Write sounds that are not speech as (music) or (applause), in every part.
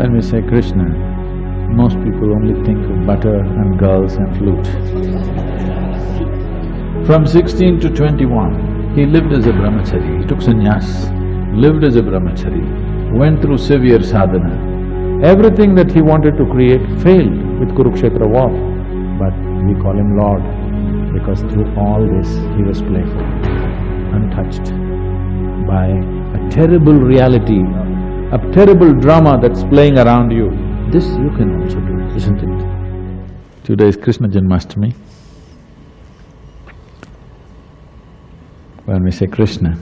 When we say Krishna, most people only think of butter and girls and flute. From sixteen to twenty-one, he lived as a brahmachari, he took sannyas, lived as a brahmachari, went through severe sadhana. Everything that he wanted to create failed with Kurukshetra war, but we call him Lord because through all this he was playful, untouched by a terrible reality, a terrible drama that's playing around you. This you can also do, isn't it? Today is Krishna Janmashtami. When we say Krishna,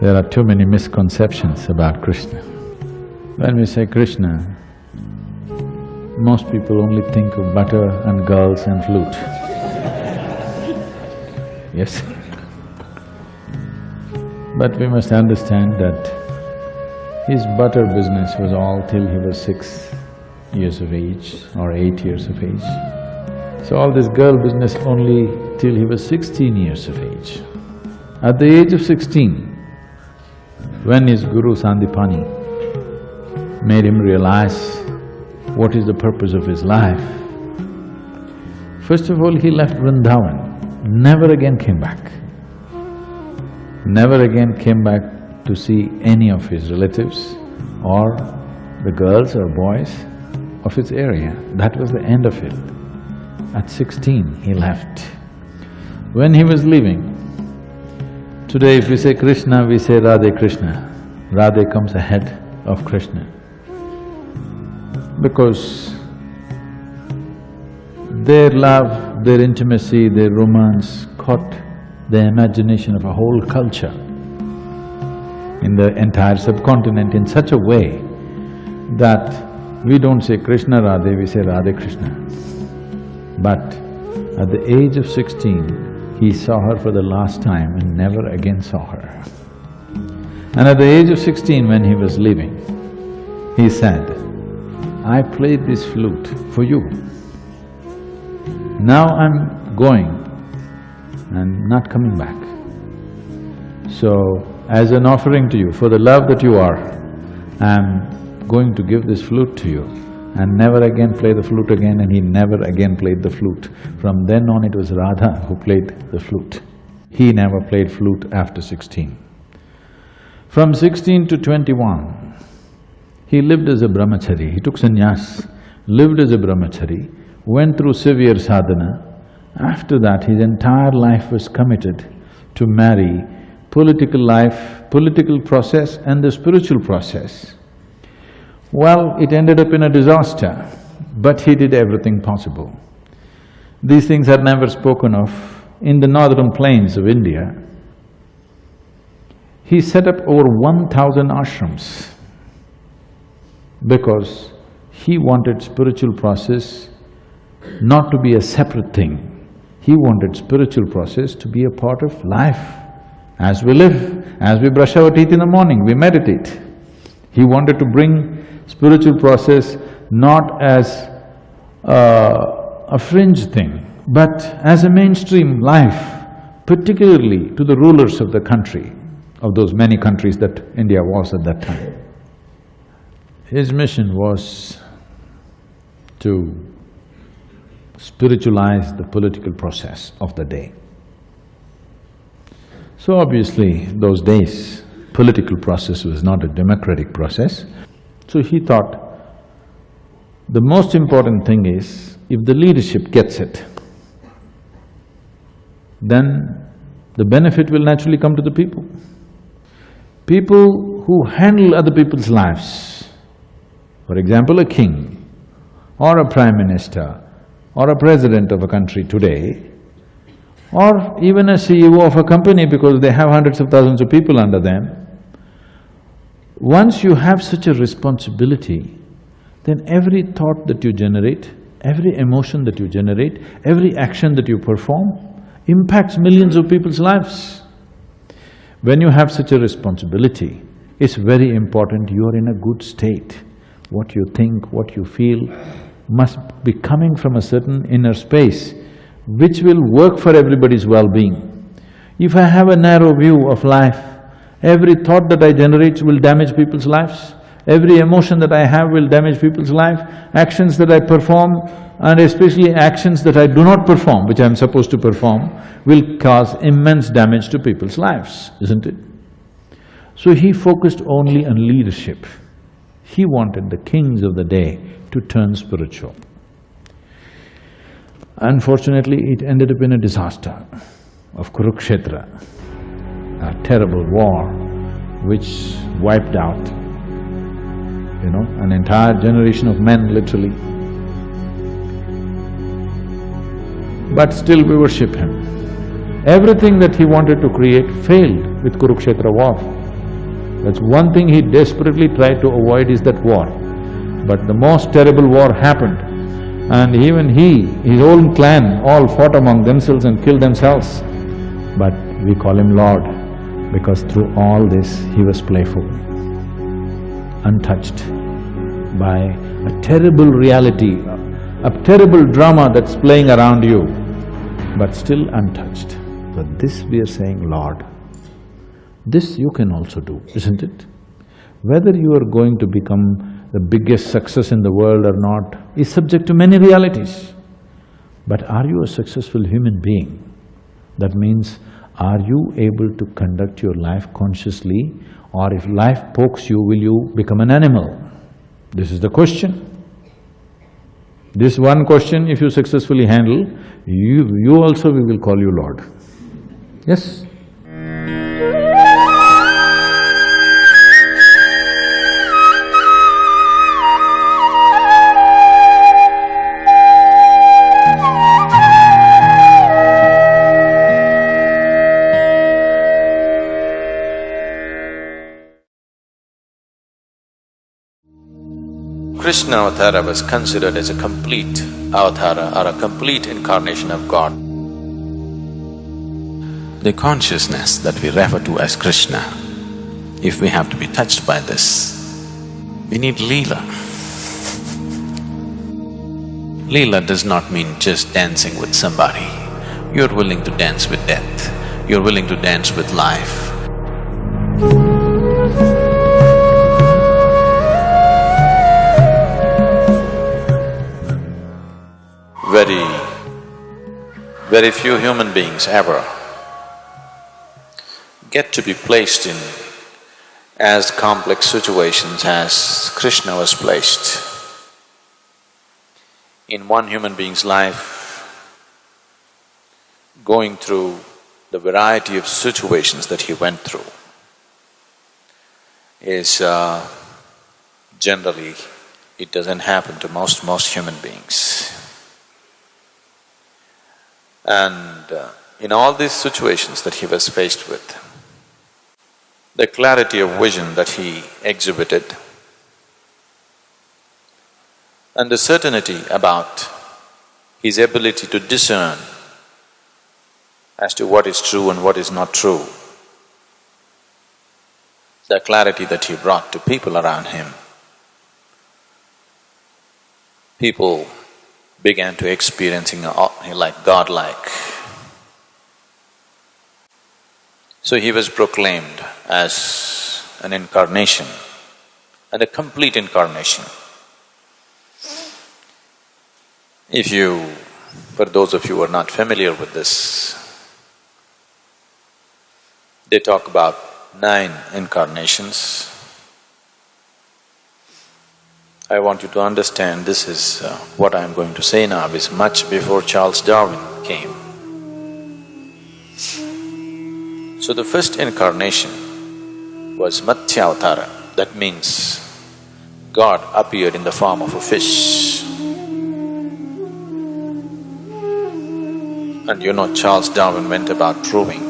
there are too many misconceptions about Krishna. When we say Krishna, most people only think of butter and girls and flute. Yes. But we must understand that his butter business was all till he was six years of age or eight years of age. So all this girl business only till he was sixteen years of age. At the age of sixteen, when his guru Sandipani made him realize what is the purpose of his life, first of all he left Vrindavan, never again came back never again came back to see any of his relatives or the girls or boys of his area. That was the end of it. At sixteen, he left. When he was leaving, today if we say Krishna, we say Radhe Krishna. Radhe comes ahead of Krishna. Because their love, their intimacy, their romance caught the imagination of a whole culture in the entire subcontinent in such a way that we don't say Krishna Radhe, we say Radhe Krishna. But at the age of sixteen, he saw her for the last time and never again saw her. And at the age of sixteen, when he was leaving, he said, I played this flute for you. Now I'm going and not coming back. So, as an offering to you, for the love that you are, I'm going to give this flute to you and never again play the flute again and he never again played the flute. From then on it was Radha who played the flute. He never played flute after sixteen. From sixteen to twenty-one, he lived as a brahmachari, he took sannyas, lived as a brahmachari, went through severe sadhana, after that, his entire life was committed to marry political life, political process and the spiritual process. Well, it ended up in a disaster, but he did everything possible. These things are never spoken of. In the northern plains of India, he set up over one thousand ashrams because he wanted spiritual process not to be a separate thing. He wanted spiritual process to be a part of life. As we live, as we brush our teeth in the morning, we meditate. He wanted to bring spiritual process not as uh, a fringe thing, but as a mainstream life, particularly to the rulers of the country, of those many countries that India was at that time. His mission was to spiritualize the political process of the day. So obviously, those days, political process was not a democratic process. So he thought, the most important thing is, if the leadership gets it, then the benefit will naturally come to the people. People who handle other people's lives, for example, a king or a prime minister or a president of a country today, or even a CEO of a company because they have hundreds of thousands of people under them, once you have such a responsibility, then every thought that you generate, every emotion that you generate, every action that you perform impacts millions of people's lives. When you have such a responsibility, it's very important you are in a good state. What you think, what you feel, must be coming from a certain inner space which will work for everybody's well-being. If I have a narrow view of life Every thought that I generate will damage people's lives. Every emotion that I have will damage people's life. Actions that I perform and especially actions that I do not perform, which I'm supposed to perform, will cause immense damage to people's lives, isn't it? So he focused only on leadership. He wanted the kings of the day to turn spiritual. Unfortunately, it ended up in a disaster of Kurukshetra, a terrible war which wiped out, you know, an entire generation of men literally. But still we worship him. Everything that he wanted to create failed with Kurukshetra war. That's one thing he desperately tried to avoid is that war. But the most terrible war happened and even he, his own clan, all fought among themselves and killed themselves. But we call him Lord because through all this he was playful, untouched by a terrible reality, a terrible drama that's playing around you, but still untouched. So this we are saying, Lord, this you can also do, isn't it? Whether you are going to become the biggest success in the world or not is subject to many realities. But are you a successful human being? That means, are you able to conduct your life consciously or if life pokes you, will you become an animal? This is the question. This one question, if you successfully handle, you… you also we will call you Lord. Yes? Krishna Avatara was considered as a complete avatara or a complete incarnation of God. The consciousness that we refer to as Krishna, if we have to be touched by this, we need Leela. Leela does not mean just dancing with somebody. You're willing to dance with death, you're willing to dance with life. Very, very few human beings ever get to be placed in as complex situations as Krishna was placed. In one human being's life, going through the variety of situations that he went through is uh, generally, it doesn't happen to most, most human beings. And uh, in all these situations that he was faced with, the clarity of vision that he exhibited and the certainty about his ability to discern as to what is true and what is not true, the clarity that he brought to people around him, people began to experiencing like godlike. So he was proclaimed as an incarnation and a complete incarnation. If you… for those of you who are not familiar with this, they talk about nine incarnations I want you to understand this is… Uh, what I am going to say now is much before Charles Darwin came. So the first incarnation was Matsyavatara, that means God appeared in the form of a fish. And you know Charles Darwin went about proving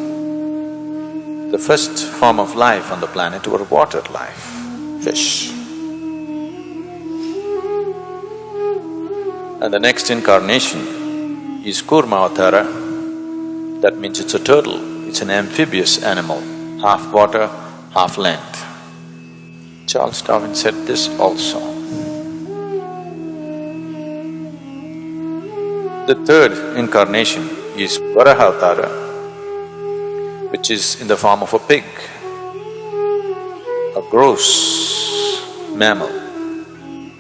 the first form of life on the planet were water life, fish. And the next incarnation is Kurmavatara, that means it's a turtle, it's an amphibious animal, half water, half land. Charles Darwin said this also. The third incarnation is Varahavatara, which is in the form of a pig. A gross mammal.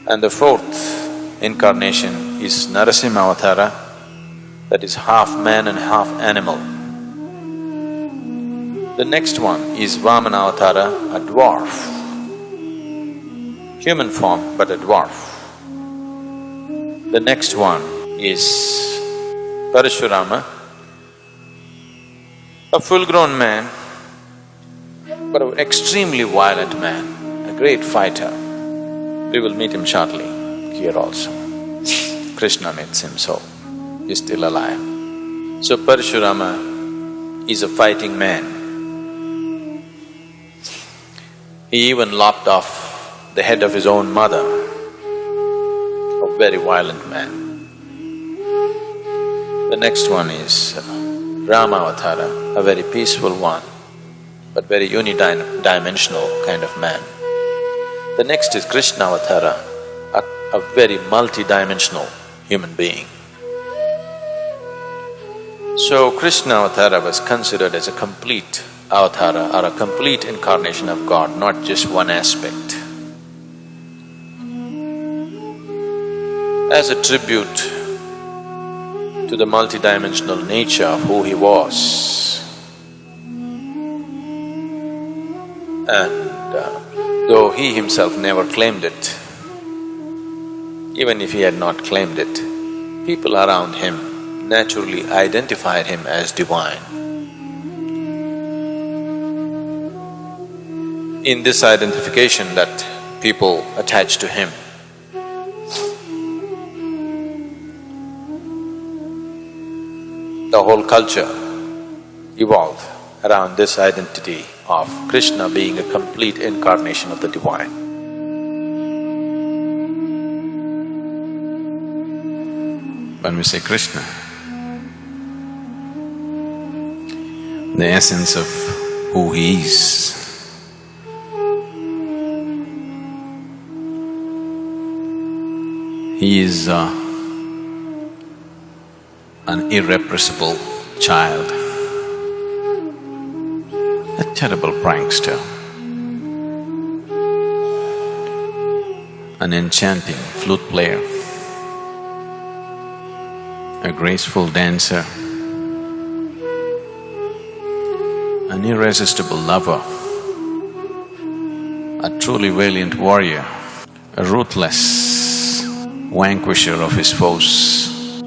And the fourth incarnation is Narasimha Avatara, that is half man and half animal. The next one is Vamana Avatara, a dwarf, human form but a dwarf. The next one is Parashurama, a full-grown man, but an extremely violent man, a great fighter. We will meet him shortly here also. Krishna meets him, so he's still alive. So Parashurama is a fighting man. He even lopped off the head of his own mother, a very violent man. The next one is uh, Ramavatara, a very peaceful one, but very unidimensional kind of man. The next is Krishnavatara, a, a very multidimensional human being. So Krishnavatara was considered as a complete avatara or a complete incarnation of God, not just one aspect. As a tribute to the multidimensional nature of who he was. And uh, though he himself never claimed it, even if he had not claimed it, people around him naturally identified him as divine. In this identification that people attached to him, the whole culture evolved around this identity of Krishna being a complete incarnation of the divine. When we say Krishna, the essence of who he is. He is uh, an irrepressible child, a terrible prankster, an enchanting flute player, a graceful dancer, an irresistible lover, a truly valiant warrior, a ruthless vanquisher of his foes,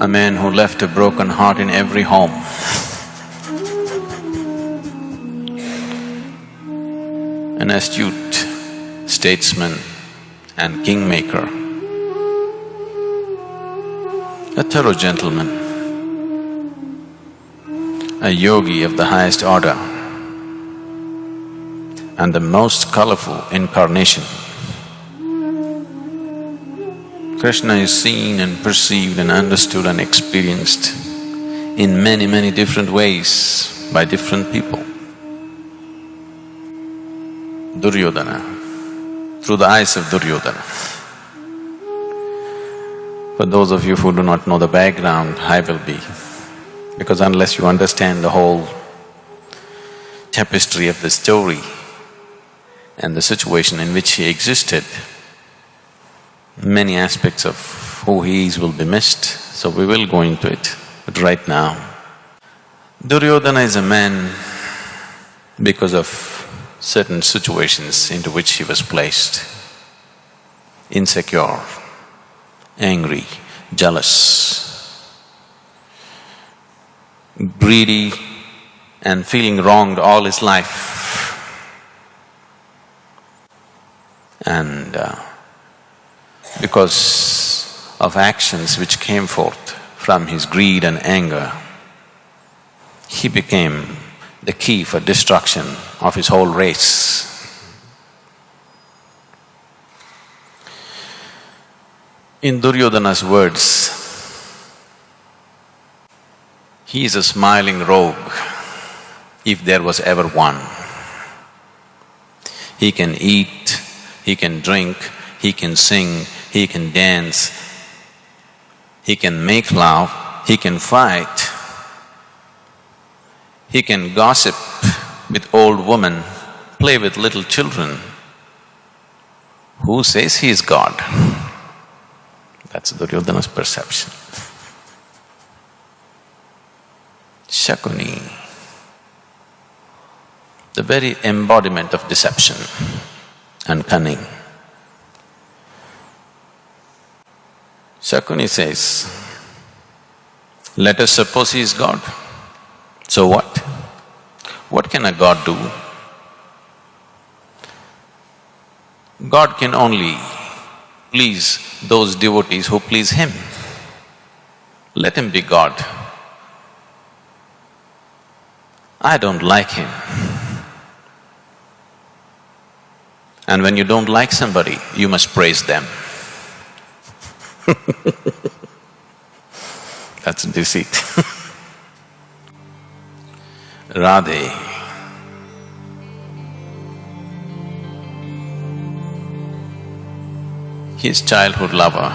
a man who left a broken heart in every home. An astute statesman and kingmaker, a thorough gentleman, a yogi of the highest order, and the most colorful incarnation Krishna is seen and perceived and understood and experienced in many, many different ways by different people. Duryodhana, through the eyes of Duryodhana. For those of you who do not know the background, I will be, because unless you understand the whole tapestry of the story and the situation in which he existed, many aspects of who he is will be missed, so we will go into it. But right now, Duryodhana is a man because of certain situations into which he was placed. Insecure, angry, jealous, greedy and feeling wronged all his life. And uh, because of actions which came forth from his greed and anger, he became the key for destruction of his whole race. In Duryodhana's words, he is a smiling rogue, if there was ever one. He can eat, he can drink, he can sing, he can dance, he can make love, he can fight, he can gossip with old women play with little children, who says he is God? That's Duryodhana's perception. Shakuni, the very embodiment of deception and cunning. Shakuni says, let us suppose he is God. So what? What can a God do? God can only please those devotees who please him. Let him be God. I don't like him. And when you don't like somebody, you must praise them. (laughs) That's deceit. (laughs) Radhe. His childhood lover,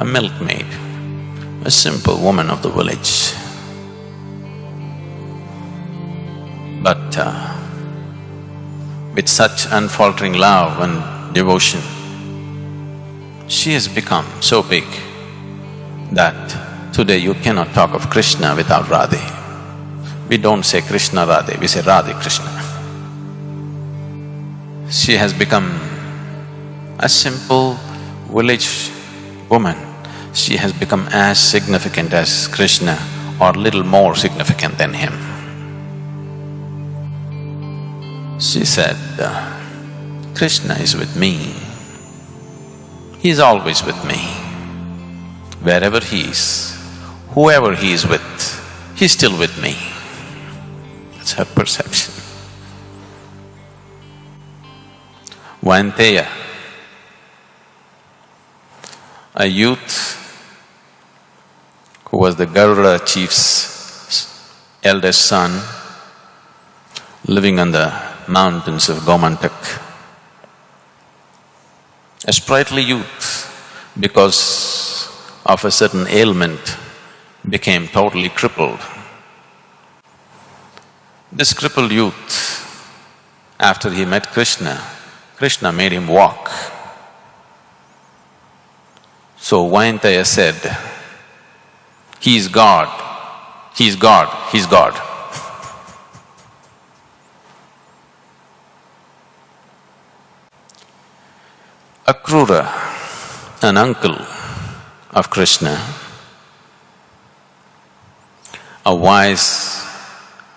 a milkmaid, a simple woman of the village. But uh, with such unfaltering love and devotion, she has become so big that today you cannot talk of Krishna without Radhe. We don't say Krishna Radhe, we say Radhe Krishna. She has become a simple village woman. She has become as significant as Krishna or little more significant than him. She said, uh, Krishna is with me. He is always with me. Wherever he is, whoever he is with, he's still with me. That's her perception. Vainteya, a youth who was the Garuda chief's eldest son, living on the mountains of Gomantak. A sprightly youth, because of a certain ailment, became totally crippled. This crippled youth, after he met Krishna, Krishna made him walk. So Vainteya said, he is God, he is God, he is God. (laughs) Akrura, an uncle of Krishna, a wise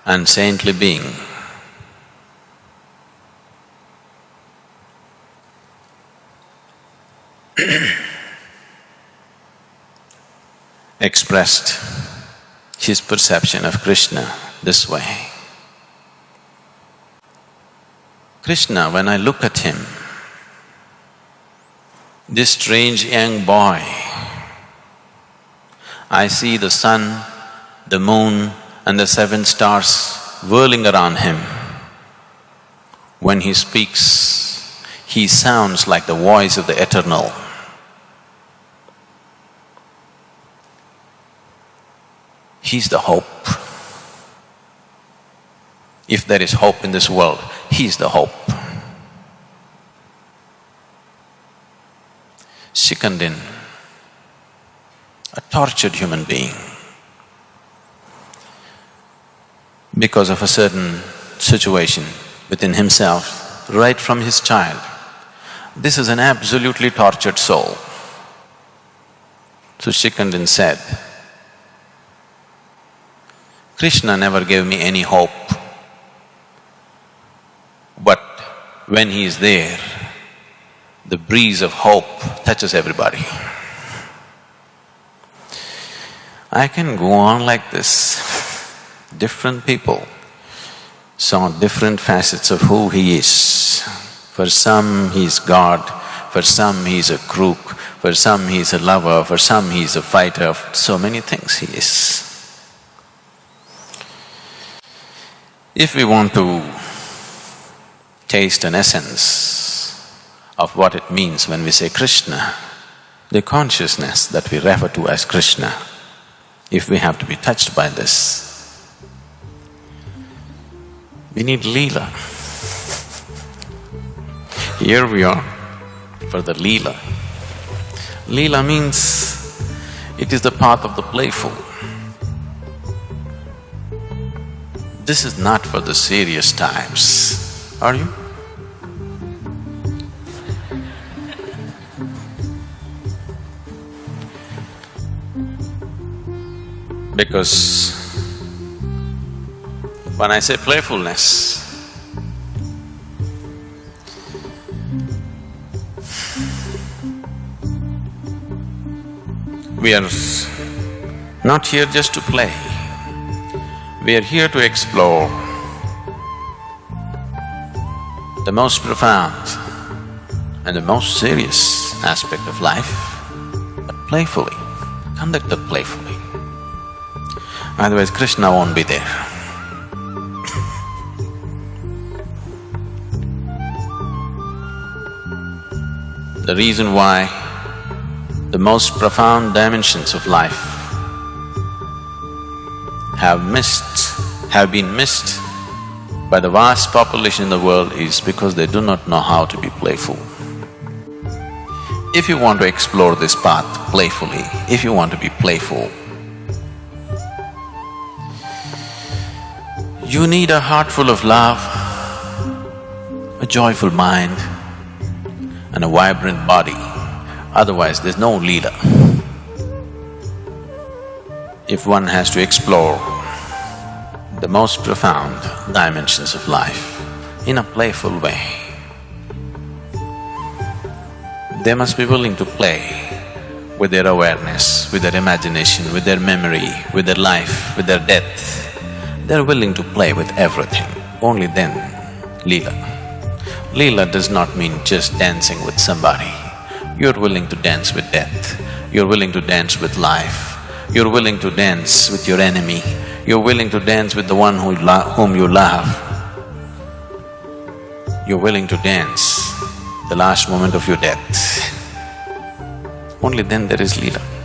and saintly being, (clears throat) expressed his perception of Krishna this way. Krishna, when I look at him, this strange young boy, I see the sun, the moon and the seven stars whirling around him. When he speaks, he sounds like the voice of the eternal. He's the hope. If there is hope in this world, He's the hope. Shikandin, a tortured human being, because of a certain situation within himself, right from his child. This is an absolutely tortured soul. So Shikandin said, Krishna never gave me any hope. But when he is there, the breeze of hope touches everybody. I can go on like this. Different people saw different facets of who he is. For some, he's God, for some, he's a crook, for some, he's a lover, for some, he's a fighter, so many things he is. If we want to taste an essence of what it means when we say Krishna, the consciousness that we refer to as Krishna, if we have to be touched by this, we need Leela. Here we are for the Leela. Leela means it is the path of the playful. This is not for the serious times, are you? Because when I say playfulness, we are not here just to play. We are here to explore the most profound and the most serious aspect of life, but playfully, conducted playfully. Otherwise Krishna won't be there. The reason why the most profound dimensions of life have missed, have been missed by the vast population in the world is because they do not know how to be playful. If you want to explore this path playfully, if you want to be playful, you need a heart full of love, a joyful mind and a vibrant body. Otherwise, there's no Leela. If one has to explore the most profound dimensions of life in a playful way, they must be willing to play with their awareness, with their imagination, with their memory, with their life, with their death. They're willing to play with everything, only then Leela. Leela does not mean just dancing with somebody. You're willing to dance with death, you're willing to dance with life, you're willing to dance with your enemy, you're willing to dance with the one who whom you love. You're willing to dance the last moment of your death. Only then there is Leela.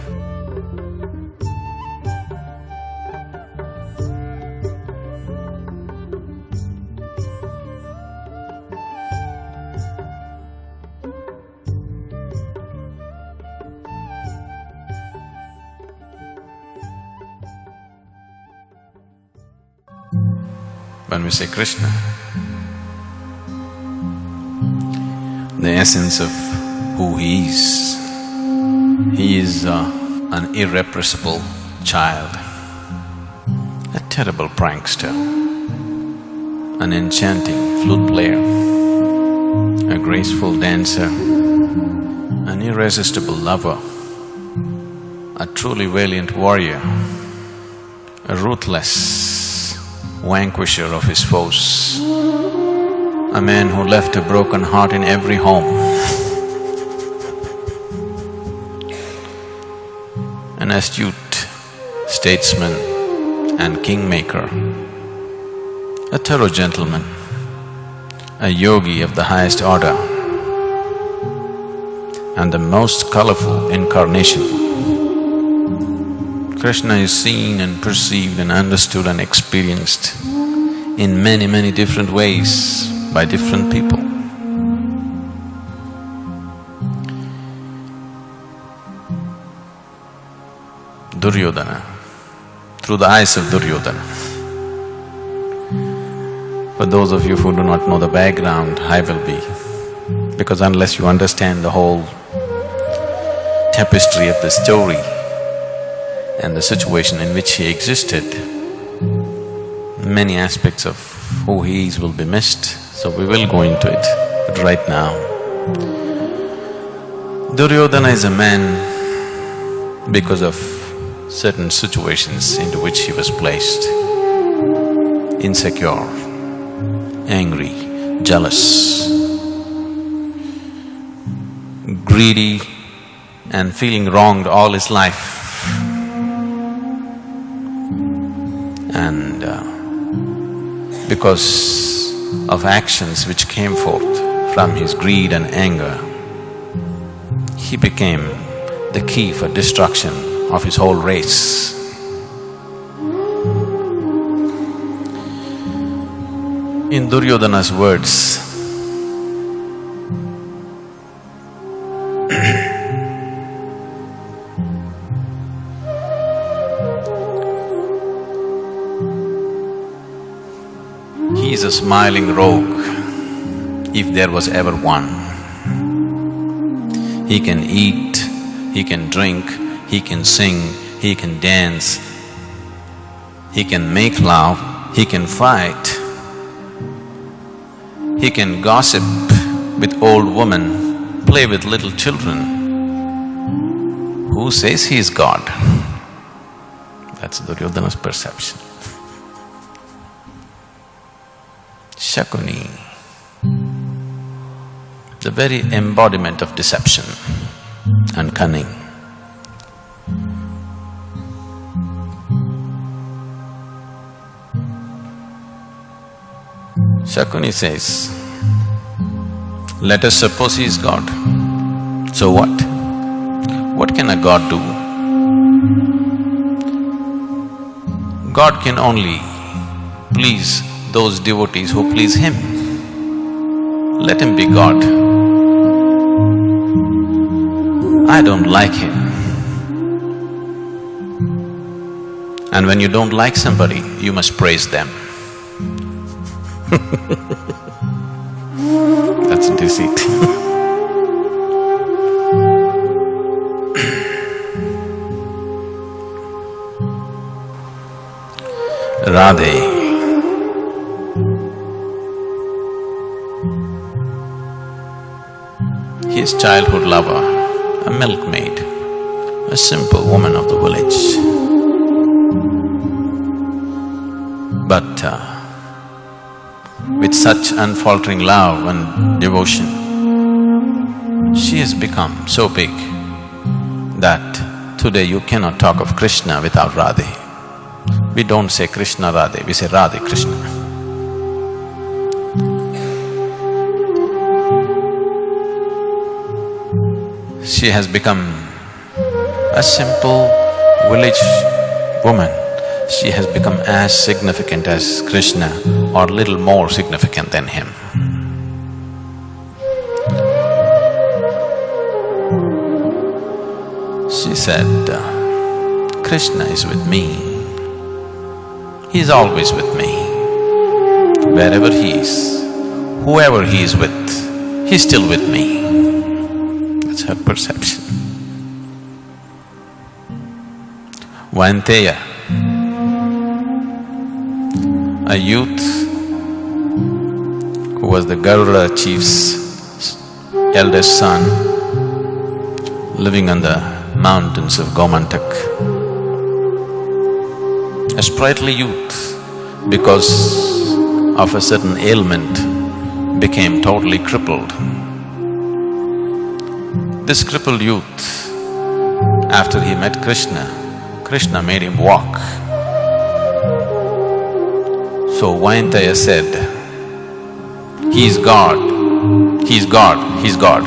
When we say Krishna. The essence of who he is. He is uh, an irrepressible child, a terrible prankster, an enchanting flute player, a graceful dancer, an irresistible lover, a truly valiant warrior, a ruthless vanquisher of his foes, a man who left a broken heart in every home, an astute statesman and kingmaker, a thorough gentleman, a yogi of the highest order, and the most colorful incarnation Krishna is seen and perceived and understood and experienced in many, many different ways by different people. Duryodhana, through the eyes of Duryodhana. For those of you who do not know the background, I will be, because unless you understand the whole tapestry of the story, and the situation in which he existed, many aspects of who he is will be missed, so we will go into it. But right now, Duryodhana is a man because of certain situations into which he was placed. Insecure, angry, jealous, greedy and feeling wronged all his life. And uh, because of actions which came forth from his greed and anger, he became the key for destruction of his whole race. In Duryodhana's words, smiling rogue, if there was ever one. He can eat, he can drink, he can sing, he can dance, he can make love, he can fight, he can gossip with old women, play with little children. Who says he is God? That's Duryodhana's perception. Shakuni, the very embodiment of deception and cunning. Shakuni says, let us suppose he is God. So what? What can a god do? God can only please those devotees who please him. Let him be God. I don't like him. And when you don't like somebody, you must praise them. (laughs) That's deceit (laughs) Radhe His childhood lover, a milkmaid, a simple woman of the village. But uh, with such unfaltering love and devotion, she has become so big that today you cannot talk of Krishna without Radhe. We don't say Krishna Radhe, we say Radhe Krishna. She has become a simple village woman. She has become as significant as Krishna or little more significant than him. She said, uh, Krishna is with me. He is always with me. Wherever he is, whoever he is with, he's still with me. That's her perception. Vainteya, a youth who was the Garuda chief's eldest son, living on the mountains of Gomantak. A sprightly youth, because of a certain ailment, became totally crippled. This crippled youth, after he met Krishna, Krishna made him walk. So Vainteya said, he is God, he is God, he is God.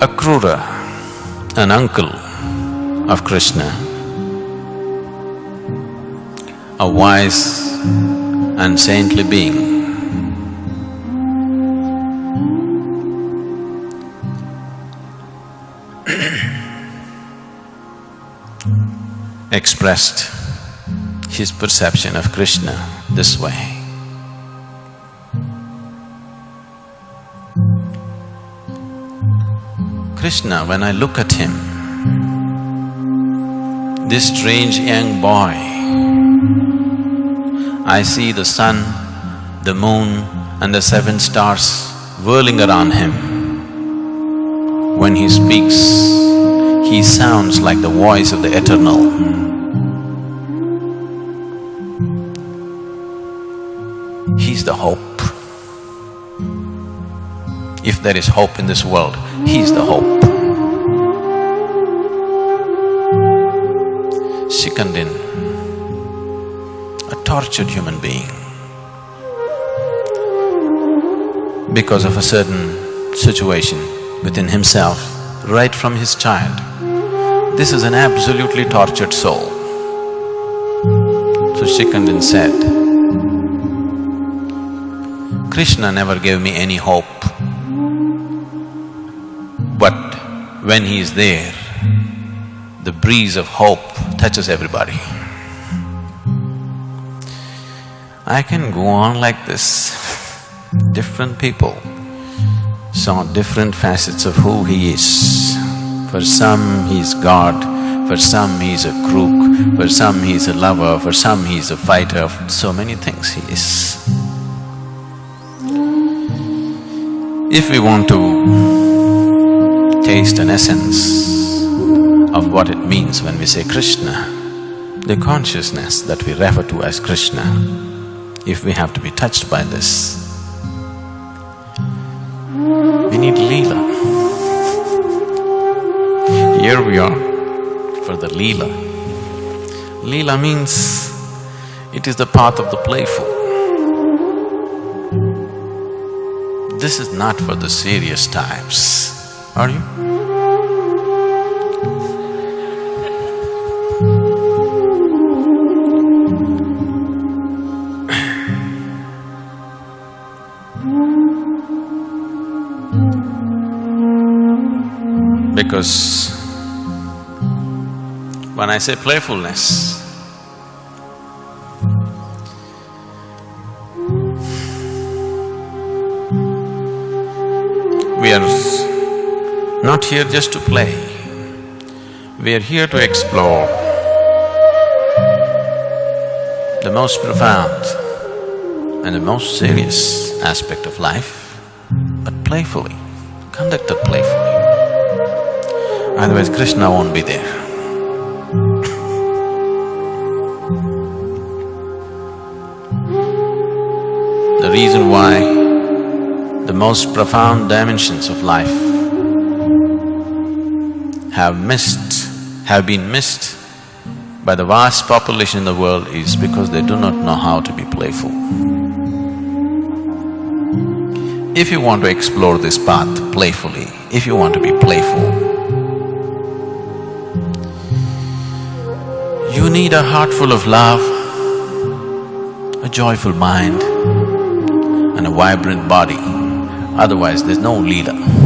Akrura, an uncle of Krishna, a wise and saintly being, (clears throat) expressed his perception of Krishna this way. Krishna, when I look at him, this strange young boy, I see the sun, the moon and the seven stars whirling around him. When he speaks, he sounds like the voice of the eternal. He's the hope. If there is hope in this world, He's the hope. Shikandin, a tortured human being, because of a certain situation within himself, right from his child. This is an absolutely tortured soul. So Shikandin said, Krishna never gave me any hope. But when he is there, the breeze of hope touches everybody. I can go on like this. Different people saw different facets of who he is. For some, he's God, for some, he's a crook, for some, he's a lover, for some, he's a fighter, so many things he is. If we want to taste an essence of what it means when we say Krishna, the consciousness that we refer to as Krishna if we have to be touched by this. We need Leela. Here we are for the Leela. Leela means it is the path of the playful. This is not for the serious types, are you? Because when I say playfulness, we are not here just to play, we are here to explore the most profound and the most serious aspect of life, but playfully, conducted playfully. Otherwise Krishna won't be there. The reason why the most profound dimensions of life have missed, have been missed by the vast population in the world is because they do not know how to be playful. If you want to explore this path playfully, if you want to be playful, need a heart full of love, a joyful mind and a vibrant body, otherwise there's no leela.